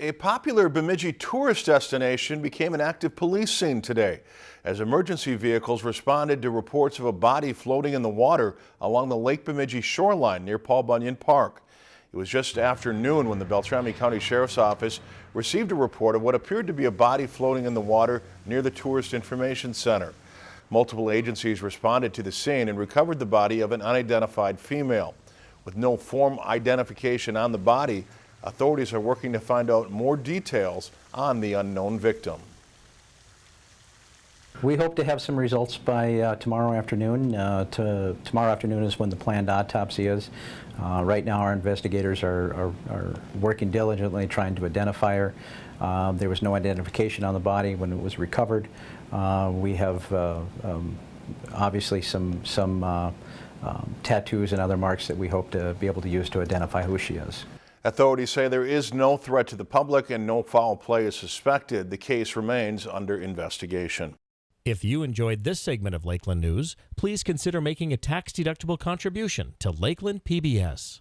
A popular Bemidji tourist destination became an active police scene today as emergency vehicles responded to reports of a body floating in the water along the Lake Bemidji shoreline near Paul Bunyan Park. It was just after noon when the Beltrami County Sheriff's Office received a report of what appeared to be a body floating in the water near the Tourist Information Center. Multiple agencies responded to the scene and recovered the body of an unidentified female. With no form identification on the body, Authorities are working to find out more details on the unknown victim. We hope to have some results by uh, tomorrow afternoon. Uh, to, tomorrow afternoon is when the planned autopsy is. Uh, right now our investigators are, are, are, working diligently trying to identify her. Uh, there was no identification on the body when it was recovered. Uh, we have uh, um, obviously some, some um, tattoos and other marks that we hope to be able to use to identify who she is. Authorities say there is no threat to the public and no foul play is suspected. The case remains under investigation. If you enjoyed this segment of Lakeland News, please consider making a tax-deductible contribution to Lakeland PBS.